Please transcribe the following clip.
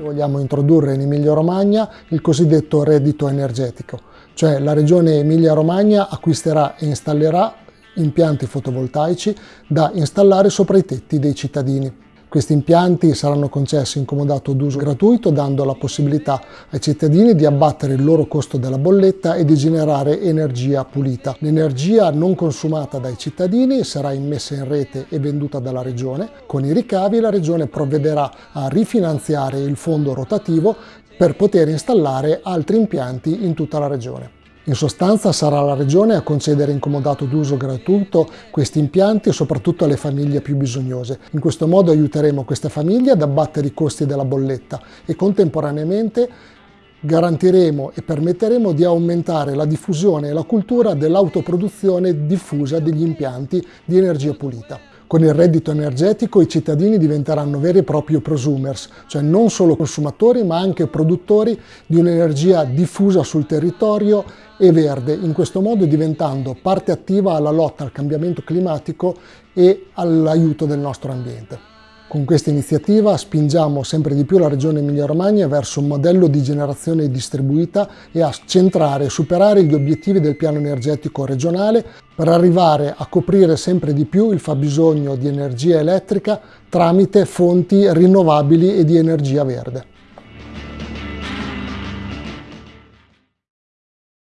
Vogliamo introdurre in Emilia Romagna il cosiddetto reddito energetico, cioè la regione Emilia Romagna acquisterà e installerà impianti fotovoltaici da installare sopra i tetti dei cittadini. Questi impianti saranno concessi in comodato d'uso gratuito dando la possibilità ai cittadini di abbattere il loro costo della bolletta e di generare energia pulita. L'energia non consumata dai cittadini sarà immessa in rete e venduta dalla Regione. Con i ricavi la Regione provvederà a rifinanziare il fondo rotativo per poter installare altri impianti in tutta la Regione. In sostanza sarà la Regione a concedere in comodato d'uso gratuito questi impianti soprattutto alle famiglie più bisognose. In questo modo aiuteremo queste famiglie ad abbattere i costi della bolletta e contemporaneamente garantiremo e permetteremo di aumentare la diffusione e la cultura dell'autoproduzione diffusa degli impianti di energia pulita. Con il reddito energetico i cittadini diventeranno veri e propri prosumers, cioè non solo consumatori ma anche produttori di un'energia diffusa sul territorio e verde, in questo modo diventando parte attiva alla lotta al cambiamento climatico e all'aiuto del nostro ambiente. Con questa iniziativa spingiamo sempre di più la Regione Emilia-Romagna verso un modello di generazione distribuita e a centrare e superare gli obiettivi del piano energetico regionale per arrivare a coprire sempre di più il fabbisogno di energia elettrica tramite fonti rinnovabili e di energia verde.